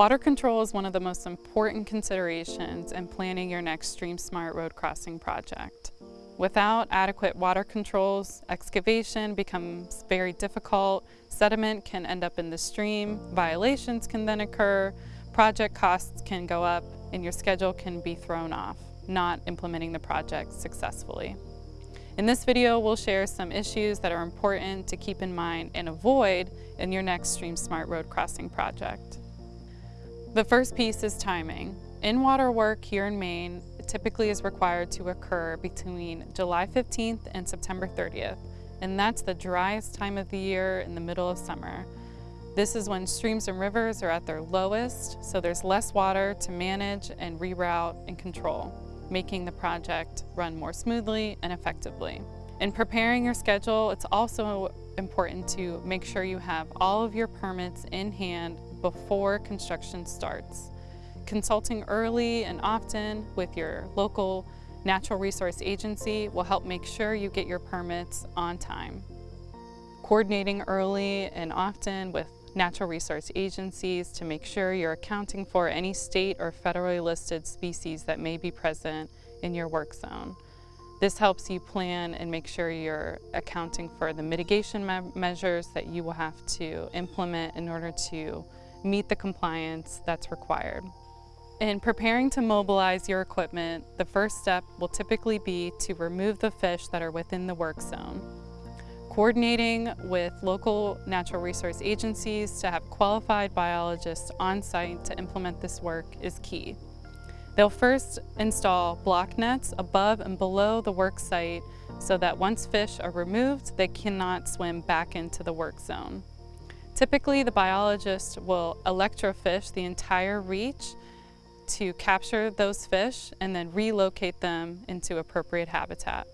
Water control is one of the most important considerations in planning your next Stream Smart road crossing project. Without adequate water controls, excavation becomes very difficult, sediment can end up in the stream, violations can then occur, project costs can go up, and your schedule can be thrown off, not implementing the project successfully. In this video, we'll share some issues that are important to keep in mind and avoid in your next Stream Smart road crossing project. The first piece is timing. In-water work here in Maine typically is required to occur between July 15th and September 30th, and that's the driest time of the year in the middle of summer. This is when streams and rivers are at their lowest, so there's less water to manage and reroute and control, making the project run more smoothly and effectively. In preparing your schedule, it's also important to make sure you have all of your permits in hand before construction starts. Consulting early and often with your local natural resource agency will help make sure you get your permits on time. Coordinating early and often with natural resource agencies to make sure you're accounting for any state or federally listed species that may be present in your work zone. This helps you plan and make sure you're accounting for the mitigation me measures that you will have to implement in order to meet the compliance that's required. In preparing to mobilize your equipment, the first step will typically be to remove the fish that are within the work zone. Coordinating with local natural resource agencies to have qualified biologists on site to implement this work is key. They'll first install block nets above and below the work site so that once fish are removed, they cannot swim back into the work zone. Typically, the biologist will electrofish the entire reach to capture those fish and then relocate them into appropriate habitat.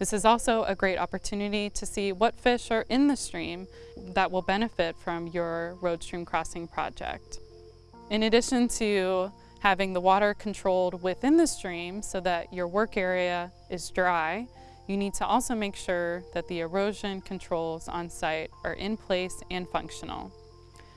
This is also a great opportunity to see what fish are in the stream that will benefit from your road stream crossing project. In addition to having the water controlled within the stream so that your work area is dry, you need to also make sure that the erosion controls on site are in place and functional.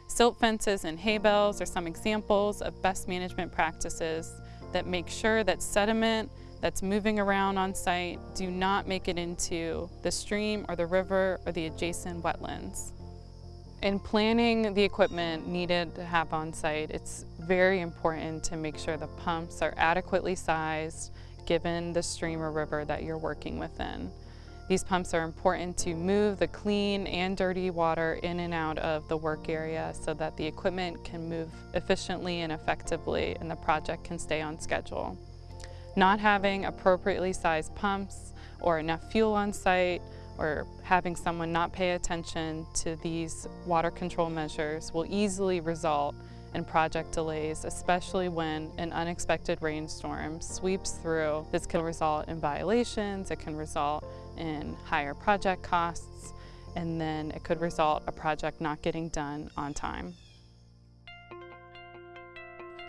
Silt fences and hay bales are some examples of best management practices that make sure that sediment that's moving around on site do not make it into the stream or the river or the adjacent wetlands. In planning the equipment needed to have on site, it's very important to make sure the pumps are adequately sized given the stream or river that you're working within. These pumps are important to move the clean and dirty water in and out of the work area so that the equipment can move efficiently and effectively and the project can stay on schedule. Not having appropriately sized pumps or enough fuel on site or having someone not pay attention to these water control measures will easily result and project delays, especially when an unexpected rainstorm sweeps through. This can result in violations, it can result in higher project costs, and then it could result a project not getting done on time.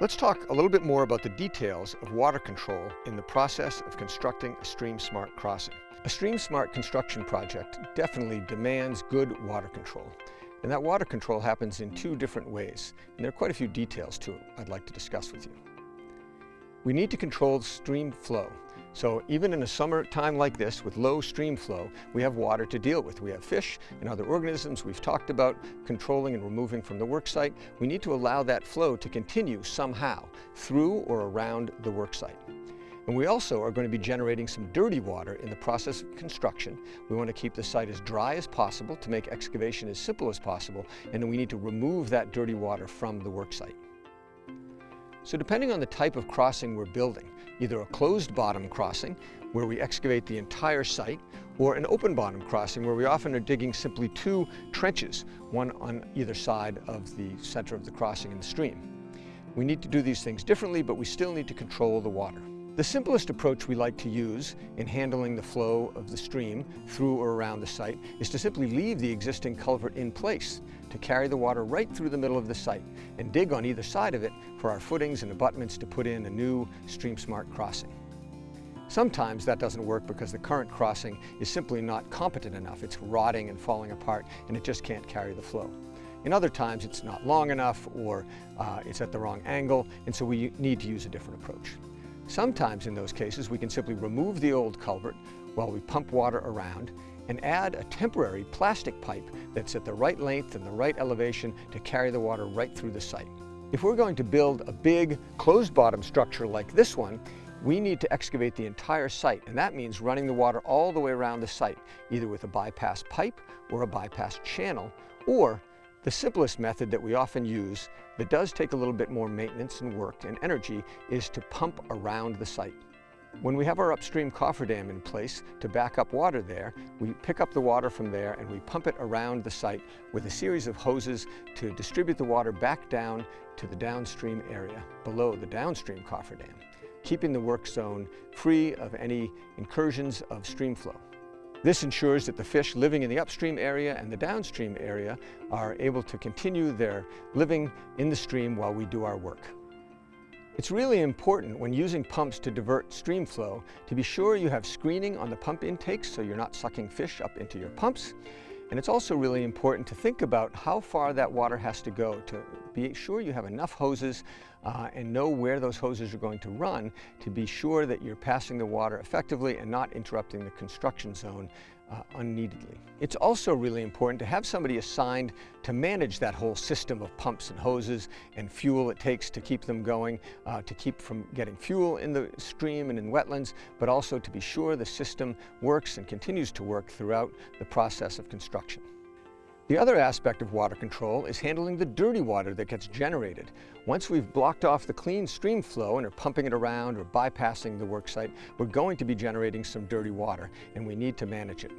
Let's talk a little bit more about the details of water control in the process of constructing a Stream Smart crossing. A Stream Smart construction project definitely demands good water control. And that water control happens in two different ways, and there are quite a few details to it I'd like to discuss with you. We need to control stream flow. So even in a summer time like this with low stream flow, we have water to deal with. We have fish and other organisms we've talked about controlling and removing from the worksite. We need to allow that flow to continue somehow through or around the worksite. And we also are going to be generating some dirty water in the process of construction. We want to keep the site as dry as possible to make excavation as simple as possible, and then we need to remove that dirty water from the worksite. So depending on the type of crossing we're building, either a closed bottom crossing, where we excavate the entire site, or an open bottom crossing where we often are digging simply two trenches, one on either side of the center of the crossing in the stream. We need to do these things differently, but we still need to control the water. The simplest approach we like to use in handling the flow of the stream through or around the site is to simply leave the existing culvert in place to carry the water right through the middle of the site and dig on either side of it for our footings and abutments to put in a new Stream Smart crossing. Sometimes that doesn't work because the current crossing is simply not competent enough. It's rotting and falling apart and it just can't carry the flow. In other times it's not long enough or uh, it's at the wrong angle and so we need to use a different approach. Sometimes in those cases we can simply remove the old culvert while we pump water around and add a temporary plastic pipe that's at the right length and the right elevation to carry the water right through the site. If we're going to build a big closed bottom structure like this one, we need to excavate the entire site, and that means running the water all the way around the site, either with a bypass pipe or a bypass channel, or the simplest method that we often use that does take a little bit more maintenance and work and energy is to pump around the site. When we have our upstream cofferdam in place to back up water there, we pick up the water from there and we pump it around the site with a series of hoses to distribute the water back down to the downstream area below the downstream cofferdam, keeping the work zone free of any incursions of stream flow. This ensures that the fish living in the upstream area and the downstream area are able to continue their living in the stream while we do our work. It's really important when using pumps to divert stream flow to be sure you have screening on the pump intakes so you're not sucking fish up into your pumps. And it's also really important to think about how far that water has to go to be sure you have enough hoses uh, and know where those hoses are going to run to be sure that you're passing the water effectively and not interrupting the construction zone uh, unneededly. It's also really important to have somebody assigned to manage that whole system of pumps and hoses and fuel it takes to keep them going, uh, to keep from getting fuel in the stream and in wetlands, but also to be sure the system works and continues to work throughout the process of construction. The other aspect of water control is handling the dirty water that gets generated. Once we've blocked off the clean stream flow and are pumping it around or bypassing the worksite, we're going to be generating some dirty water and we need to manage it.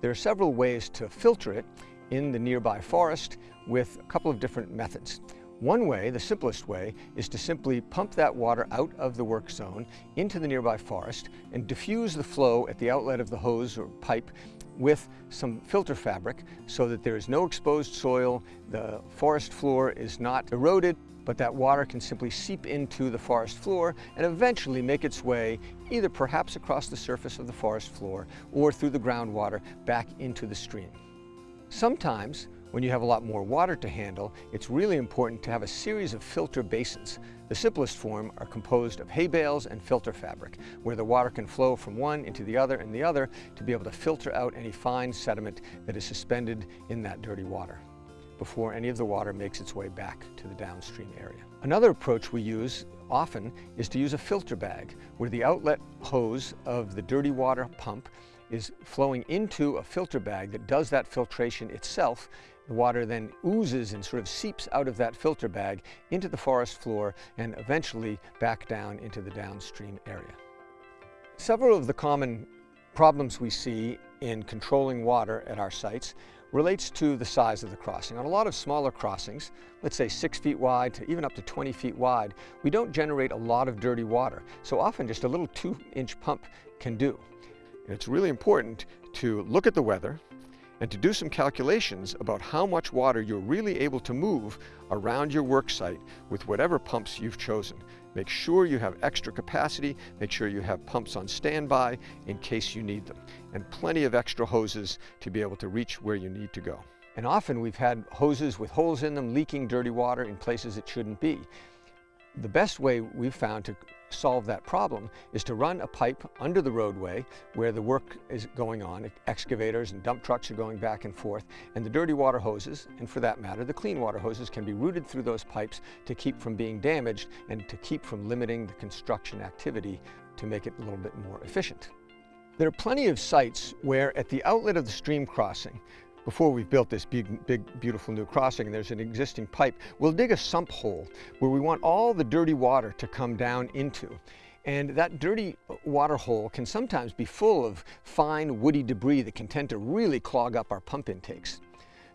There are several ways to filter it in the nearby forest with a couple of different methods. One way, the simplest way, is to simply pump that water out of the work zone into the nearby forest and diffuse the flow at the outlet of the hose or pipe with some filter fabric so that there is no exposed soil, the forest floor is not eroded, but that water can simply seep into the forest floor and eventually make its way either perhaps across the surface of the forest floor or through the groundwater back into the stream. Sometimes when you have a lot more water to handle, it's really important to have a series of filter basins. The simplest form are composed of hay bales and filter fabric, where the water can flow from one into the other and the other to be able to filter out any fine sediment that is suspended in that dirty water before any of the water makes its way back to the downstream area. Another approach we use often is to use a filter bag, where the outlet hose of the dirty water pump is flowing into a filter bag that does that filtration itself the water then oozes and sort of seeps out of that filter bag into the forest floor and eventually back down into the downstream area. Several of the common problems we see in controlling water at our sites relates to the size of the crossing. On a lot of smaller crossings, let's say six feet wide to even up to 20 feet wide, we don't generate a lot of dirty water. So often just a little two inch pump can do. It's really important to look at the weather, and to do some calculations about how much water you're really able to move around your work site with whatever pumps you've chosen. Make sure you have extra capacity, make sure you have pumps on standby in case you need them, and plenty of extra hoses to be able to reach where you need to go. And often we've had hoses with holes in them leaking dirty water in places it shouldn't be. The best way we've found to solve that problem is to run a pipe under the roadway where the work is going on. Excavators and dump trucks are going back and forth, and the dirty water hoses, and for that matter, the clean water hoses can be routed through those pipes to keep from being damaged and to keep from limiting the construction activity to make it a little bit more efficient. There are plenty of sites where at the outlet of the stream crossing, before we've built this big, big, beautiful new crossing there's an existing pipe, we'll dig a sump hole where we want all the dirty water to come down into. And that dirty uh, water hole can sometimes be full of fine woody debris that can tend to really clog up our pump intakes.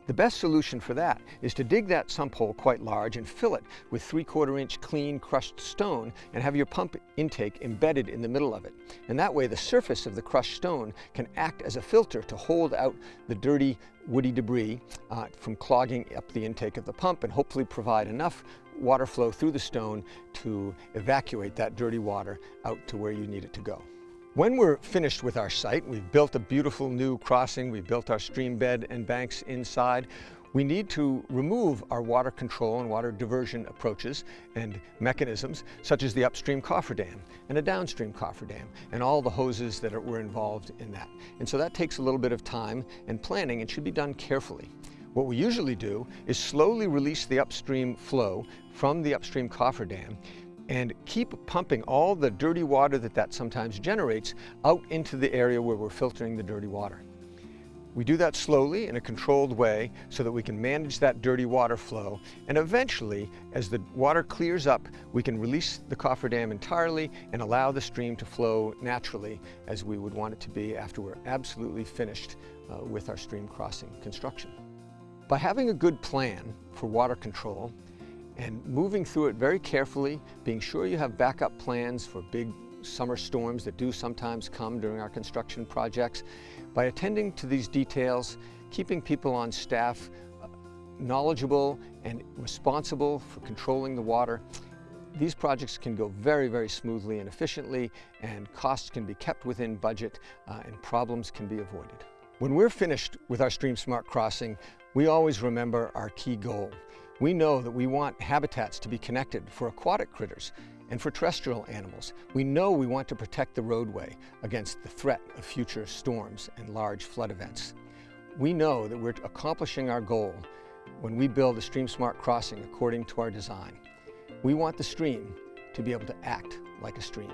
The best solution for that is to dig that sump hole quite large and fill it with three-quarter inch clean crushed stone and have your pump intake embedded in the middle of it. And that way the surface of the crushed stone can act as a filter to hold out the dirty woody debris uh, from clogging up the intake of the pump and hopefully provide enough water flow through the stone to evacuate that dirty water out to where you need it to go. When we're finished with our site, we've built a beautiful new crossing, we've built our stream bed and banks inside, We need to remove our water control and water diversion approaches and mechanisms, such as the upstream cofferdam and a downstream cofferdam, and all the hoses that are, were involved in that. And so that takes a little bit of time and planning and should be done carefully. What we usually do is slowly release the upstream flow from the upstream cofferdam and keep pumping all the dirty water that that sometimes generates out into the area where we're filtering the dirty water. We do that slowly in a controlled way so that we can manage that dirty water flow and eventually as the water clears up we can release the cofferdam entirely and allow the stream to flow naturally as we would want it to be after we're absolutely finished uh, with our stream crossing construction. By having a good plan for water control and moving through it very carefully, being sure you have backup plans for big summer storms that do sometimes come during our construction projects, by attending to these details, keeping people on staff uh, knowledgeable and responsible for controlling the water, these projects can go very, very smoothly and efficiently and costs can be kept within budget uh, and problems can be avoided. When we're finished with our Stream Smart Crossing, we always remember our key goal. We know that we want habitats to be connected for aquatic critters and for terrestrial animals. We know we want to protect the roadway against the threat of future storms and large flood events. We know that we're accomplishing our goal when we build a Stream Smart crossing according to our design. We want the stream to be able to act like a stream.